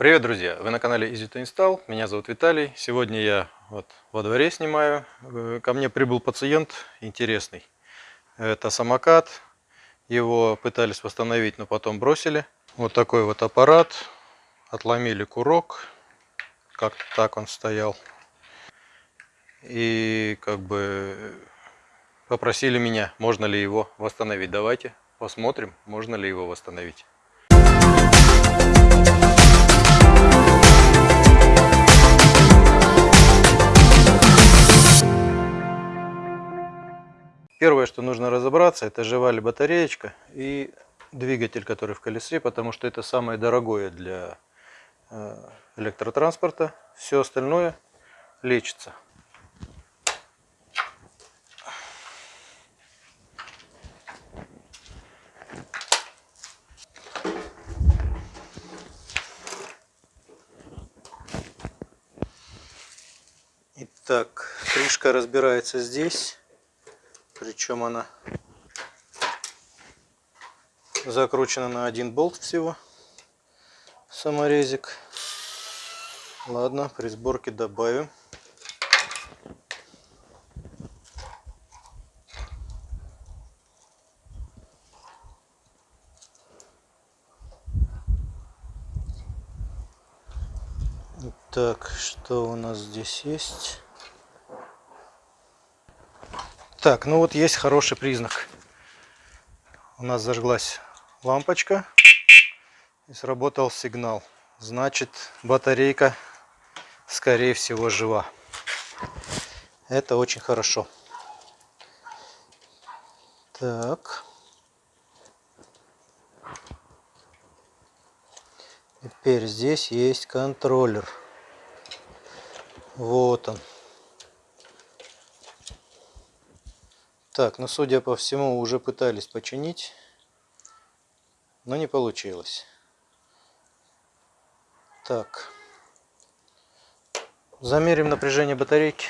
Привет, друзья! Вы на канале Easy to Install. Меня зовут Виталий. Сегодня я вот во дворе снимаю. Э, ко мне прибыл пациент интересный. Это самокат. Его пытались восстановить, но потом бросили. Вот такой вот аппарат. Отломили курок. Как-то так он стоял. И как бы попросили меня, можно ли его восстановить. Давайте посмотрим, можно ли его восстановить. Первое, что нужно разобраться, это жива ли батареечка и двигатель, который в колесе, потому что это самое дорогое для э, электротранспорта. Все остальное лечится. Итак, крышка разбирается здесь. Причем она закручена на один болт всего. Саморезик. Ладно, при сборке добавим. Так, что у нас здесь есть? Так, ну вот есть хороший признак. У нас зажглась лампочка и сработал сигнал. Значит, батарейка, скорее всего, жива. Это очень хорошо. Так. Теперь здесь есть контроллер. Вот он. Так, ну судя по всему уже пытались починить, но не получилось. Так, замерим напряжение батарейки.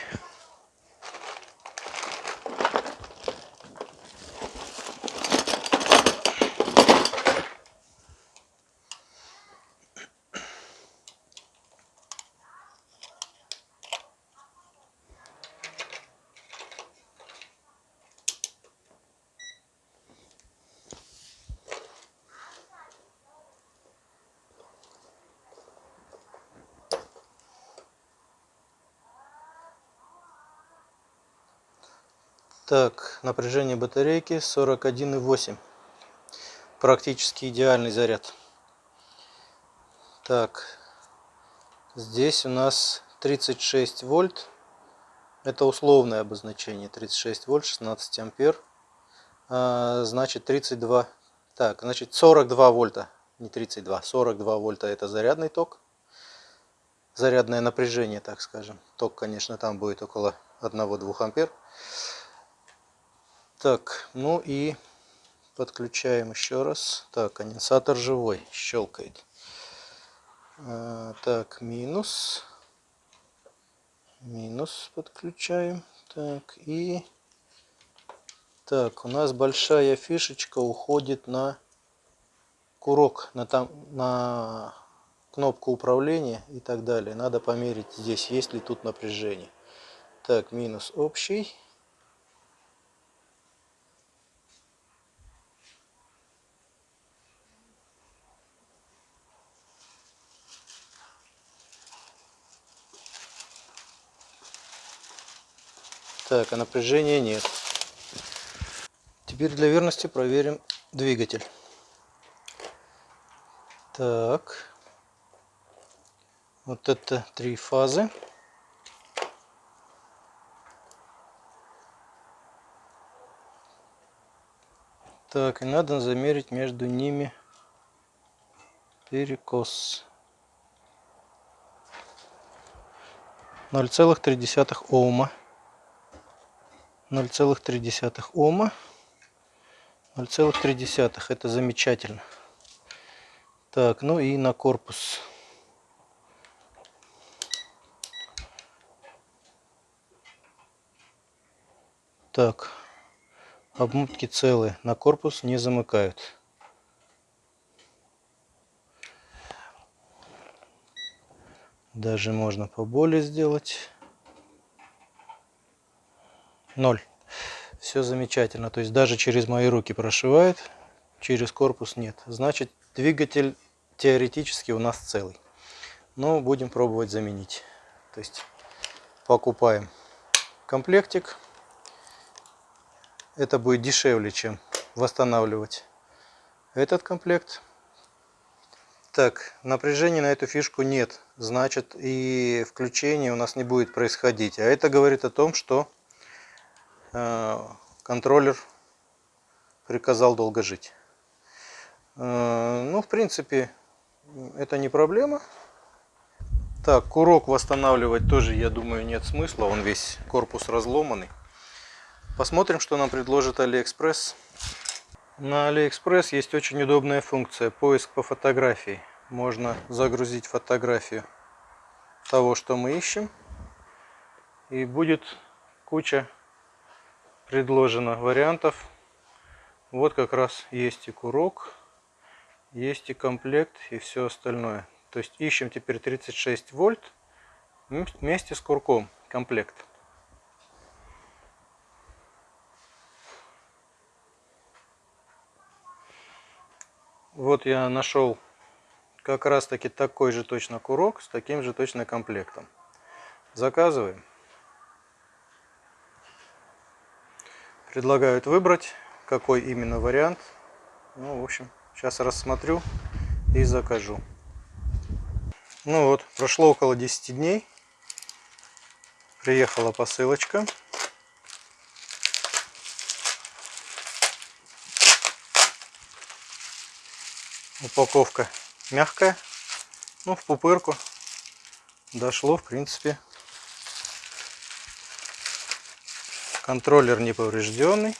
Так, напряжение батарейки 41,8. Практически идеальный заряд. Так, здесь у нас 36 вольт. Это условное обозначение. 36 вольт, 16 ампер. А, значит 32. Так, значит 42 вольта. Не 32, 42 вольта это зарядный ток. Зарядное напряжение, так скажем. Ток, конечно, там будет около 1-2 ампер. Так, ну и подключаем еще раз. Так, конденсатор живой, щелкает. А, так, минус. Минус подключаем. Так, и... Так, у нас большая фишечка уходит на курок, на, там, на кнопку управления и так далее. Надо померить здесь, есть ли тут напряжение. Так, минус общий. Так, а напряжения нет. Теперь для верности проверим двигатель. Так. Вот это три фазы. Так, и надо замерить между ними перекос. 0,3 Ома. 0,3 Ома. 0,3 это замечательно. Так, ну и на корпус. Так, обмутки целые, на корпус не замыкают. Даже можно поболее сделать. Ноль. Все замечательно. То есть даже через мои руки прошивает, через корпус нет. Значит, двигатель теоретически у нас целый. Но будем пробовать заменить. То есть покупаем комплектик. Это будет дешевле, чем восстанавливать этот комплект. Так, напряжения на эту фишку нет, значит и включение у нас не будет происходить. А это говорит о том, что контроллер приказал долго жить. Э, ну, в принципе, это не проблема. Так, курок восстанавливать тоже, я думаю, нет смысла. Он весь корпус разломанный. Посмотрим, что нам предложит Алиэкспресс. На Алиэкспресс есть очень удобная функция поиск по фотографии. Можно загрузить фотографию того, что мы ищем. И будет куча предложено вариантов. Вот как раз есть и курок, есть и комплект и все остальное. То есть ищем теперь 36 вольт вместе с курком комплект. Вот я нашел как раз таки такой же точно курок с таким же точно комплектом. Заказываем. Предлагают выбрать, какой именно вариант. Ну, в общем, сейчас рассмотрю и закажу. Ну вот, прошло около 10 дней. Приехала посылочка. Упаковка мягкая. Ну, в пупырку. Дошло, в принципе. Контроллер не поврежденный.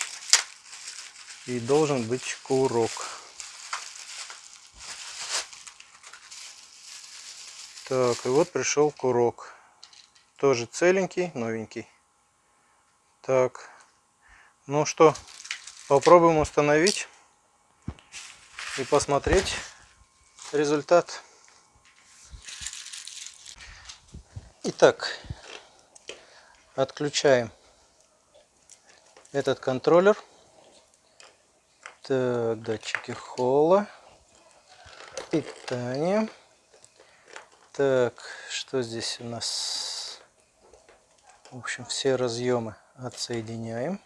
И должен быть курок. Так, и вот пришел курок. Тоже целенький, новенький. Так, ну что, попробуем установить и посмотреть результат. Итак, отключаем этот контроллер. Так, датчики холла, питание. Так, что здесь у нас? В общем, все разъемы отсоединяем.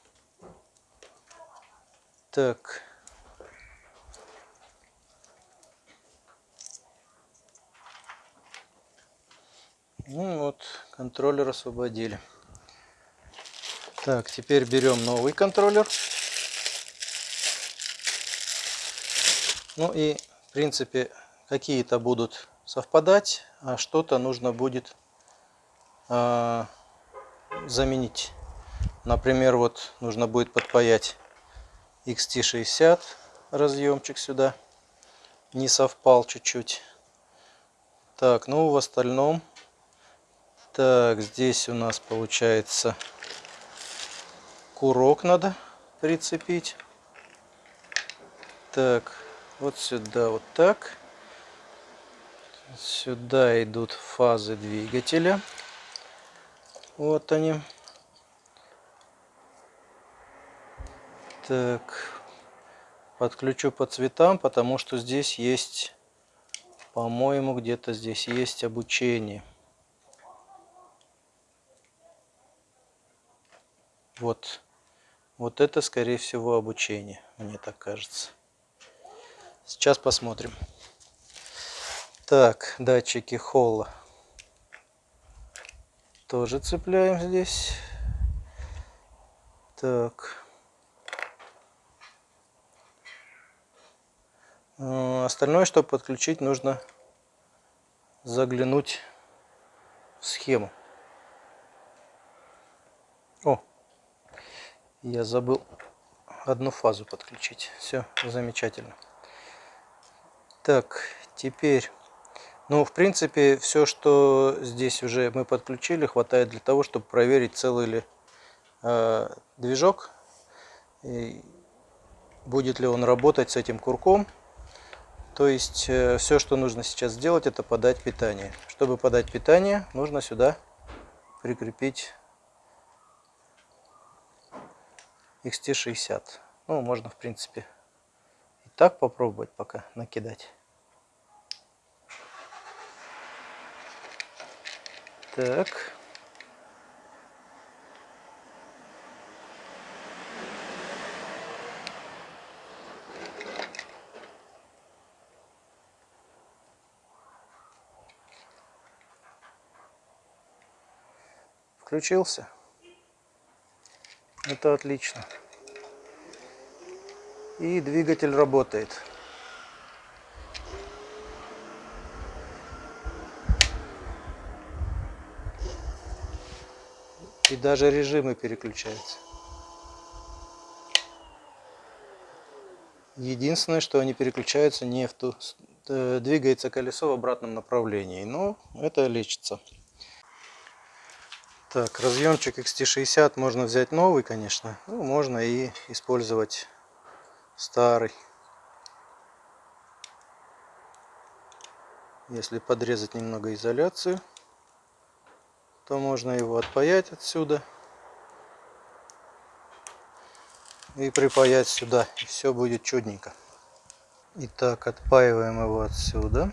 Так. Ну вот, контроллер освободили. Так, теперь берем новый контроллер. Ну и, в принципе, какие-то будут совпадать, а что-то нужно будет э, заменить. Например, вот нужно будет подпаять XT60 разъемчик сюда. Не совпал чуть-чуть. Так, ну в остальном. Так, здесь у нас получается курок надо прицепить. Так, вот сюда вот так. Сюда идут фазы двигателя. Вот они. Так, подключу по цветам, потому что здесь есть, по-моему, где-то здесь есть обучение. Вот, вот это, скорее всего, обучение, мне так кажется. Сейчас посмотрим. Так, датчики холла тоже цепляем здесь. Так. Э, остальное, чтобы подключить, нужно заглянуть в схему. О, я забыл одну фазу подключить. Все, замечательно. Так, теперь ну, в принципе, все, что здесь уже мы подключили, хватает для того, чтобы проверить, целый ли э, движок, и будет ли он работать с этим курком. То есть э, все, что нужно сейчас сделать, это подать питание. Чтобы подать питание, нужно сюда прикрепить XT60. Ну, можно, в принципе, и так попробовать пока накидать. Так. Включился. Это отлично. И двигатель работает. И даже режимы переключаются. Единственное, что они переключаются не в ту... Э, двигается колесо в обратном направлении. Но это лечится. Так, разъемчик XT60 можно взять новый, конечно. Ну, можно и использовать старый. Если подрезать немного изоляцию, то можно его отпаять отсюда и припаять сюда, и все будет чудненько. Итак, отпаиваем его отсюда.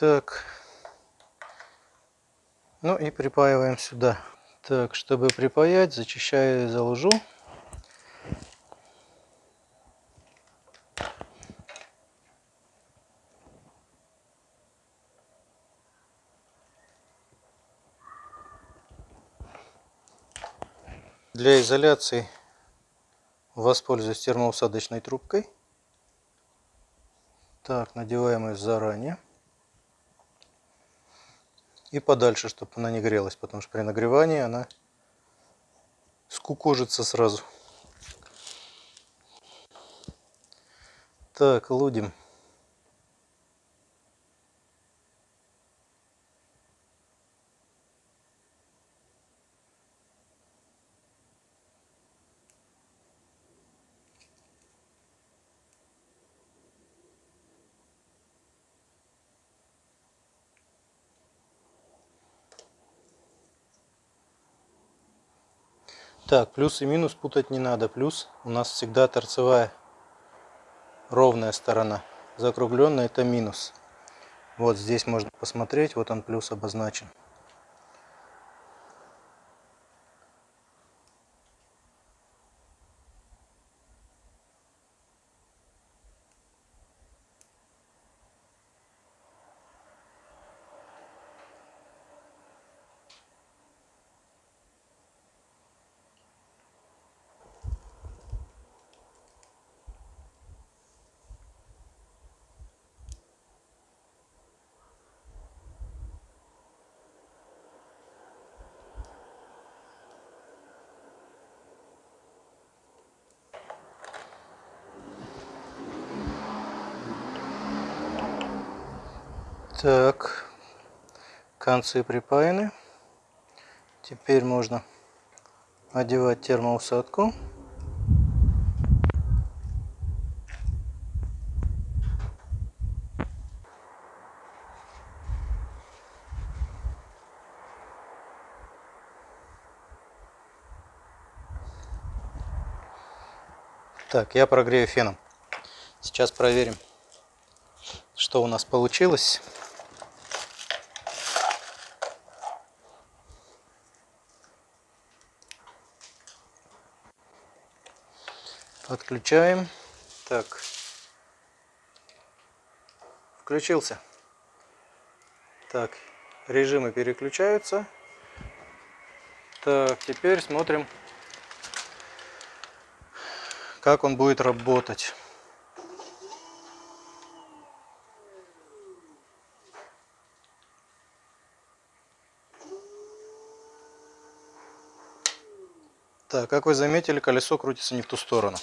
Так. Ну и припаиваем сюда. Так, чтобы припаять, зачищаю за лужу. Для изоляции воспользуюсь термоусадочной трубкой. Так, надеваем ее заранее и подальше, чтобы она не грелась, потому что при нагревании она скукожится сразу. Так, лудим. Так, плюс и минус путать не надо. Плюс у нас всегда торцевая ровная сторона. Закругленная это минус. Вот здесь можно посмотреть, вот он плюс обозначен. Так, концы припаяны. Теперь можно одевать термоусадку. Так, я прогрею феном. Сейчас проверим, что у нас получилось. Отключаем. Так. Включился. Так, режимы переключаются. Так, теперь смотрим, как он будет работать. Так, как вы заметили, колесо крутится не в ту сторону.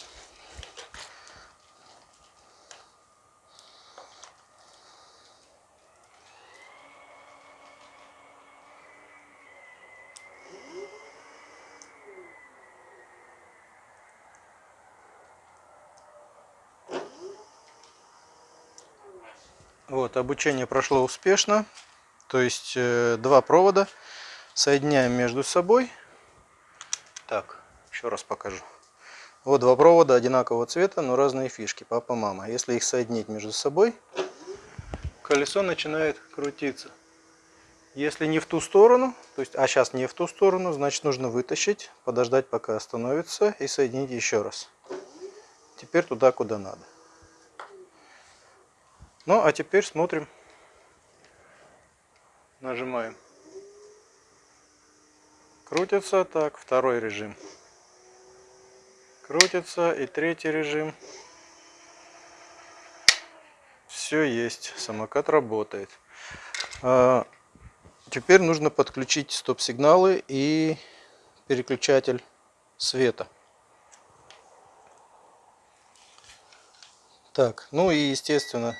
Вот, обучение прошло успешно. То есть э, два провода соединяем между собой. Так, еще раз покажу. Вот два провода одинакового цвета, но разные фишки, папа, мама. Если их соединить между собой, колесо начинает крутиться. Если не в ту сторону, то есть, а сейчас не в ту сторону, значит нужно вытащить, подождать пока остановится и соединить еще раз. Теперь туда, куда надо. Ну, а теперь смотрим. Нажимаем. Крутится так, второй режим крутится. И третий режим. Все есть, самокат работает. А, теперь нужно подключить стоп-сигналы и переключатель света. Так, ну и естественно,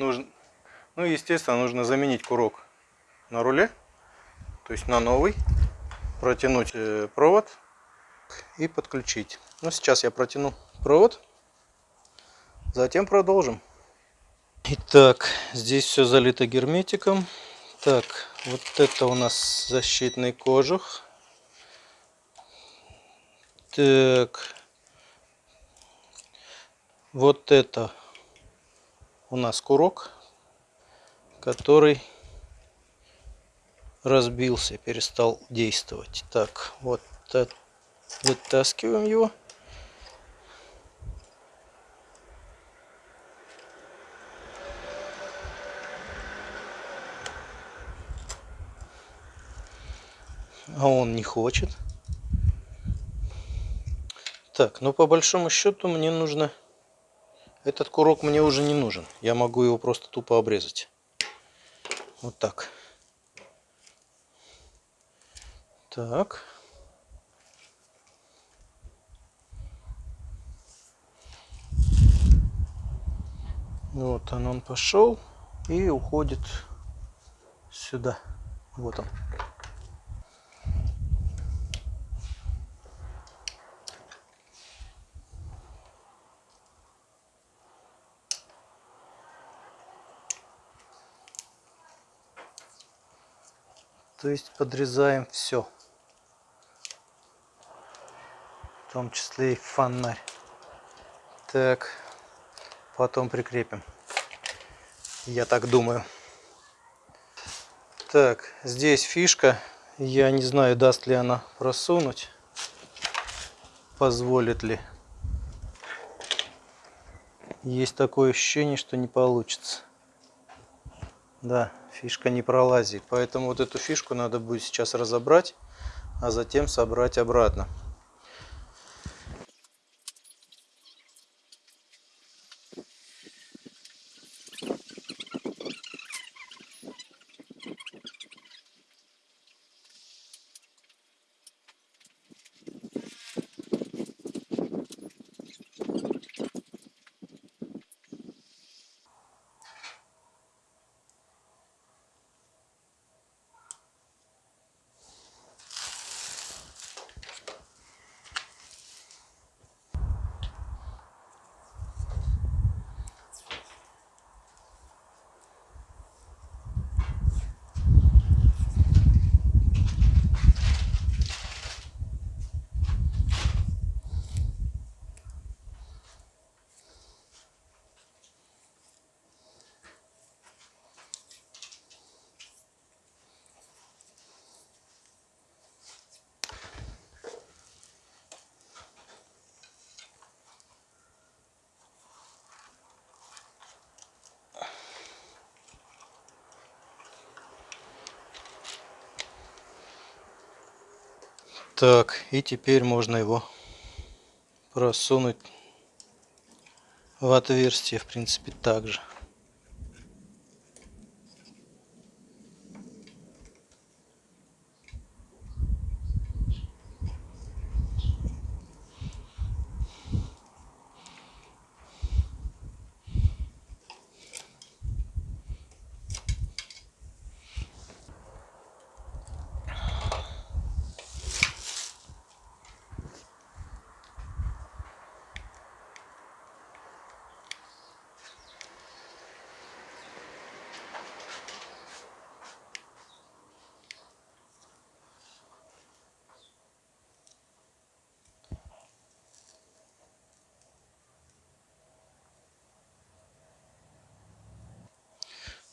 нужно, ну естественно нужно заменить курок на руле, то есть на новый, протянуть э, провод и подключить. Ну, сейчас я протяну провод, затем продолжим. Итак, здесь все залито герметиком. Так, вот это у нас защитный кожух. Так, вот это у нас курок, который разбился, перестал действовать. Так, вот Вытаскиваем его. А он не хочет. Так, ну по большому счету мне нужно... Этот курок мне уже не нужен. Я могу его просто тупо обрезать. Вот так. Так. Вот он, он пошел и уходит сюда. Вот он. То есть подрезаем все. В том числе и фонарь. Так потом прикрепим. Я так думаю. Так, здесь фишка. Я не знаю, даст ли она просунуть. Позволит ли. Есть такое ощущение, что не получится. Да, фишка не пролазит. Поэтому вот эту фишку надо будет сейчас разобрать, а затем собрать обратно. Так, и теперь можно его просунуть в отверстие, в принципе, также.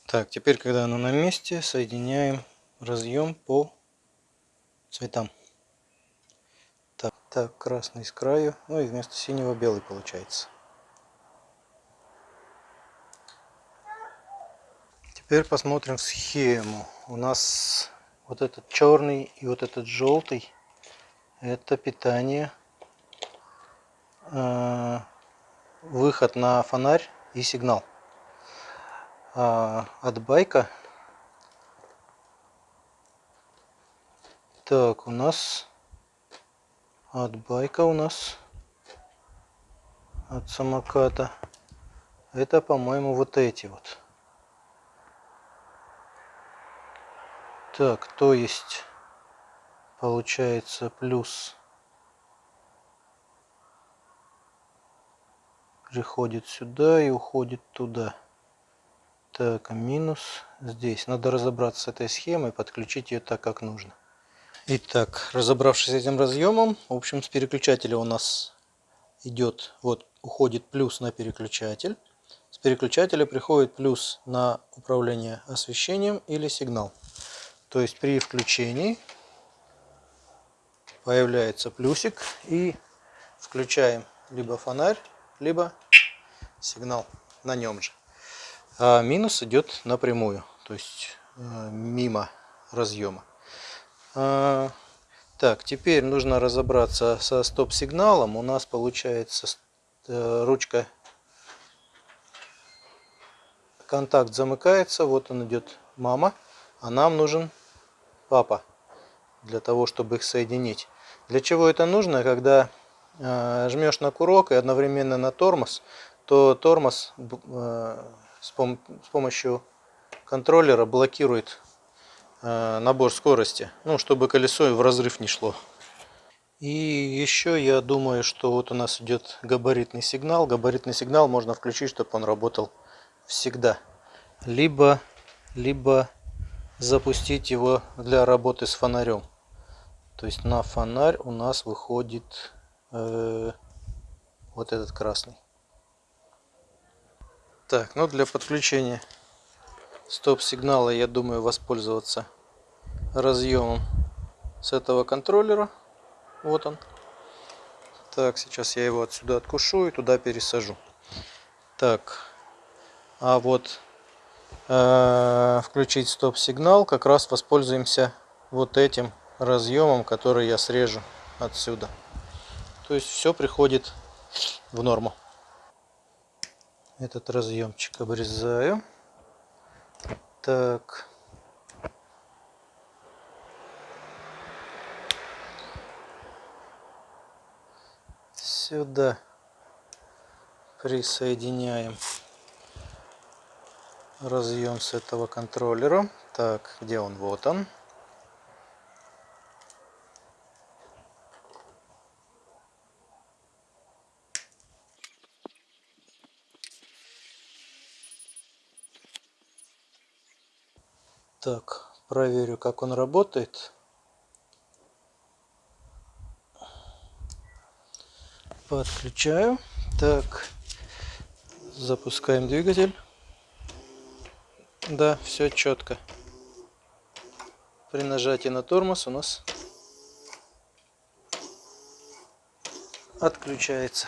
Так, теперь, когда оно на месте, соединяем разъем по цветам. Так, так, красный с краю, ну и вместо синего белый получается. Теперь посмотрим схему. У нас вот этот черный и вот этот желтый, это питание, э, выход на фонарь и сигнал. А от байка, так, у нас от байка у нас от самоката. Это по-моему вот эти вот. Так, то есть получается плюс. Приходит сюда и уходит туда. Так, минус здесь. Надо разобраться с этой схемой, подключить ее так, как нужно. Итак, разобравшись с этим разъемом, в общем, с переключателя у нас идет, вот, уходит плюс на переключатель. С переключателя приходит плюс на управление освещением или сигнал. То есть при включении появляется плюсик и включаем либо фонарь, либо сигнал на нем же. А минус идет напрямую, то есть э, мимо разъема. А, так, теперь нужно разобраться со стоп-сигналом. У нас получается э, ручка, контакт замыкается, вот он идет мама а нам нужен папа для того, чтобы их соединить. Для чего это нужно? Когда э, жмешь на курок и одновременно на тормоз, то тормоз с, пом с помощью контроллера блокирует э, набор скорости, ну, чтобы колесо в разрыв не шло. И еще я думаю, что вот у нас идет габаритный сигнал. Габаритный сигнал можно включить, чтобы он работал всегда. Либо, либо запустить его для работы с фонарем. То есть на фонарь у нас выходит э, вот этот красный. Так, ну для подключения стоп-сигнала я думаю воспользоваться разъемом с этого контроллера. Вот он. Так, сейчас я его отсюда откушу и туда пересажу. Так, а вот Э, включить стоп-сигнал, как раз воспользуемся вот этим разъемом, который я срежу отсюда. То есть все приходит в норму. Этот разъемчик обрезаю. Так. Сюда присоединяем разъем с этого контроллера. Так, где он? Вот он. Так, проверю, как он работает. Подключаю. Так, запускаем двигатель. Да, все четко. При нажатии на тормоз у нас отключается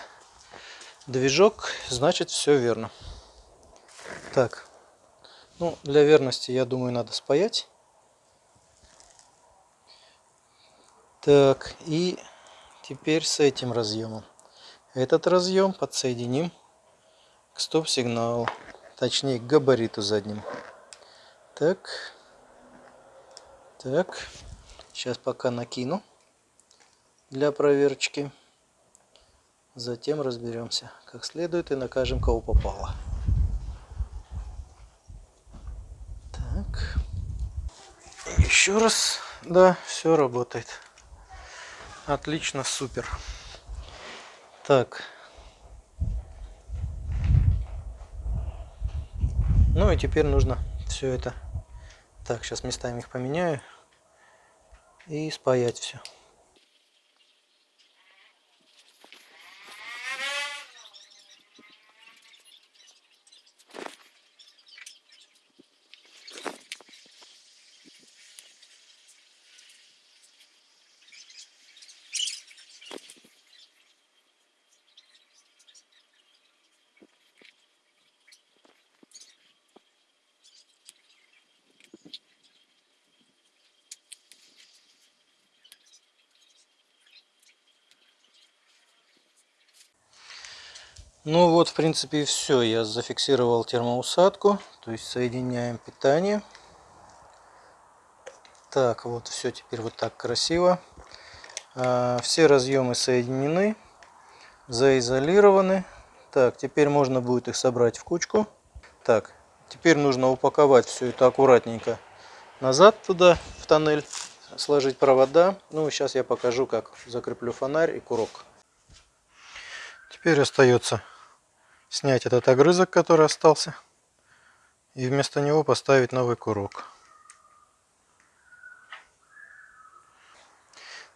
движок, значит все верно. Так, ну для верности я думаю надо спаять. Так, и теперь с этим разъемом. Этот разъем подсоединим к стоп-сигналу, точнее к габариту заднему. Так. Так. Сейчас пока накину для проверочки. Затем разберемся как следует и накажем кого попало. Так. Еще раз. Да, все работает. Отлично, супер. Так. Ну и теперь нужно все это так, сейчас местами их поменяю и спаять все. Ну вот, в принципе, и все. Я зафиксировал термоусадку. То есть соединяем питание. Так, вот все теперь вот так красиво. А, все разъемы соединены, заизолированы. Так, теперь можно будет их собрать в кучку. Так, теперь нужно упаковать все это аккуратненько назад туда, в тоннель, сложить провода. Ну, сейчас я покажу, как закреплю фонарь и курок. Теперь остается снять этот огрызок, который остался, и вместо него поставить новый курок.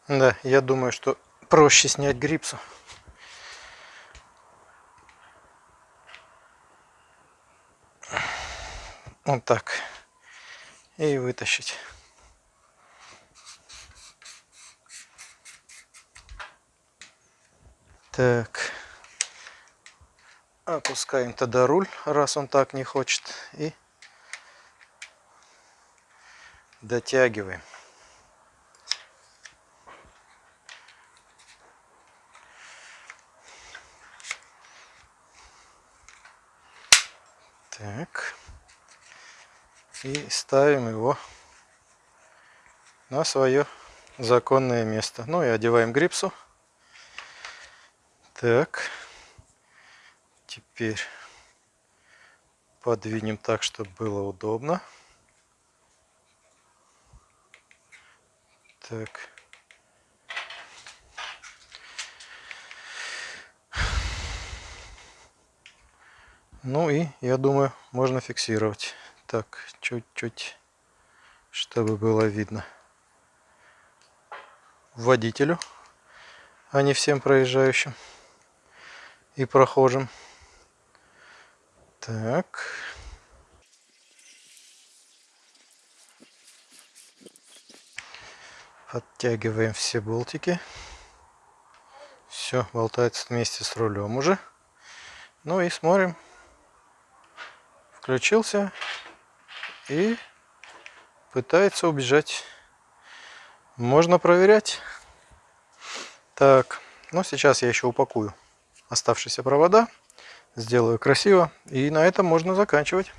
Да, я думаю, что проще снять грипсу. Вот так. И вытащить. Так. Опускаем тогда руль, раз он так не хочет. И дотягиваем. Так. И ставим его на свое законное место. Ну и одеваем грипсу. Так. Теперь подвинем так, чтобы было удобно. Так. Ну и, я думаю, можно фиксировать. Так, чуть-чуть, чтобы было видно водителю, а не всем проезжающим и прохожим. Так. Подтягиваем все болтики. Все, болтается вместе с рулем уже. Ну и смотрим. Включился и пытается убежать. Можно проверять. Так, ну сейчас я еще упакую оставшиеся провода сделаю красиво. И на этом можно заканчивать.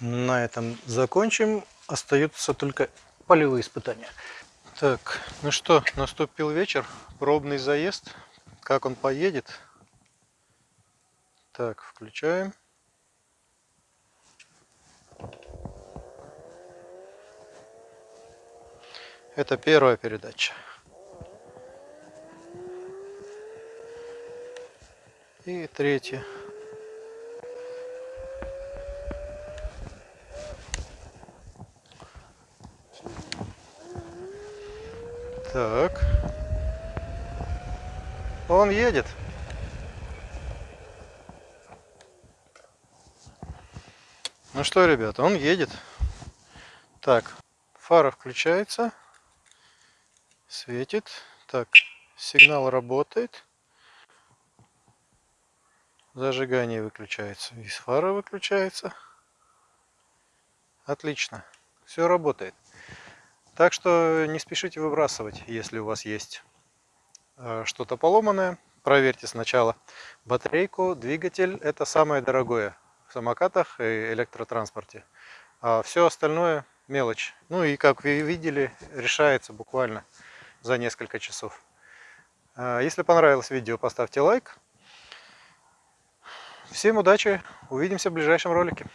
На этом закончим остаются только полевые испытания. Так, ну что, наступил вечер, пробный заезд. Как он поедет? Так, включаем. Это первая передача. И третья. Так. Он едет. Ну что, ребята, он едет. Так, фара включается. Светит. Так, сигнал работает. Зажигание выключается. И фара выключается. Отлично. Все работает. Так что не спешите выбрасывать, если у вас есть э, что-то поломанное. Проверьте сначала батарейку, двигатель. Это самое дорогое в самокатах и электротранспорте. А все остальное мелочь. Ну и как вы видели, решается буквально за несколько часов. Э, если понравилось видео, поставьте лайк. Всем удачи, увидимся в ближайшем ролике.